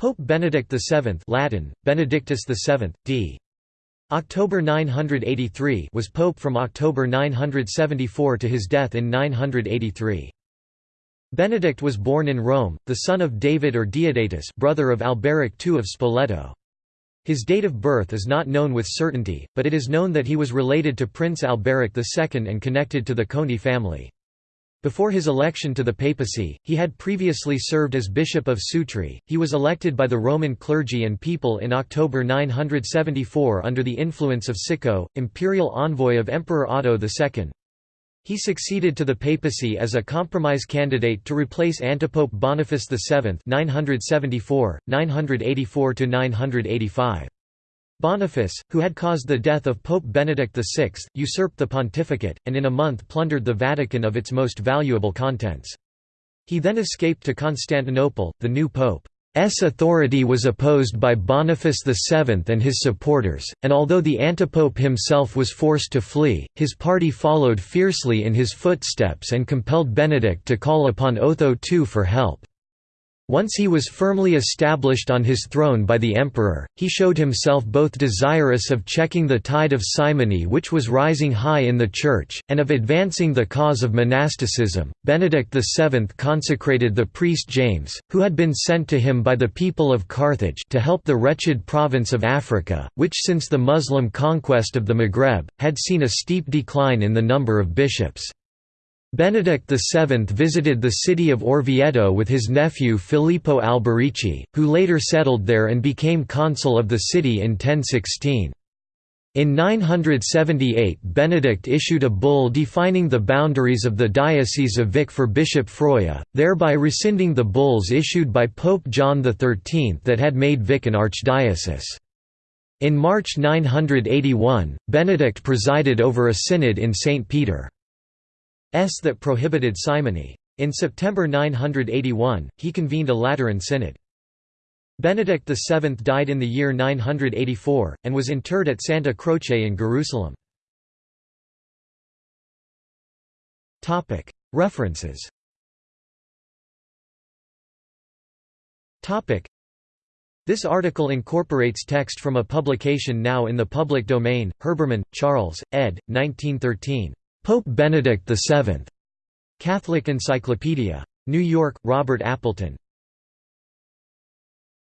Pope Benedict VII Latin, Benedictus VII, d. October 983 was pope from October 974 to his death in 983. Benedict was born in Rome, the son of David or Diodatus brother of Alberic II of Spoleto. His date of birth is not known with certainty, but it is known that he was related to Prince Alberic II and connected to the Conti family. Before his election to the papacy, he had previously served as Bishop of Sutri. He was elected by the Roman clergy and people in October 974 under the influence of Sicco, imperial envoy of Emperor Otto II. He succeeded to the papacy as a compromise candidate to replace antipope Boniface VII 974, 984–985. Boniface, who had caused the death of Pope Benedict VI, usurped the pontificate, and in a month plundered the Vatican of its most valuable contents. He then escaped to Constantinople, the new pope's authority was opposed by Boniface VII and his supporters, and although the antipope himself was forced to flee, his party followed fiercely in his footsteps and compelled Benedict to call upon Otho II for help. Once he was firmly established on his throne by the emperor, he showed himself both desirous of checking the tide of simony which was rising high in the Church, and of advancing the cause of monasticism. Benedict VII consecrated the priest James, who had been sent to him by the people of Carthage to help the wretched province of Africa, which since the Muslim conquest of the Maghreb, had seen a steep decline in the number of bishops. Benedict VII visited the city of Orvieto with his nephew Filippo Alberici, who later settled there and became consul of the city in 1016. In 978 Benedict issued a bull defining the boundaries of the Diocese of Vic for Bishop Froya, thereby rescinding the bulls issued by Pope John XIII that had made Vic an archdiocese. In March 981, Benedict presided over a synod in St. Peter. S that prohibited simony. In September 981, he convened a Lateran synod. Benedict VII died in the year 984, and was interred at Santa Croce in Jerusalem. References This article incorporates text from a publication now in the public domain, Herbermann, Charles, ed. 1913. Pope Benedict VII. Catholic Encyclopedia. New York, Robert Appleton.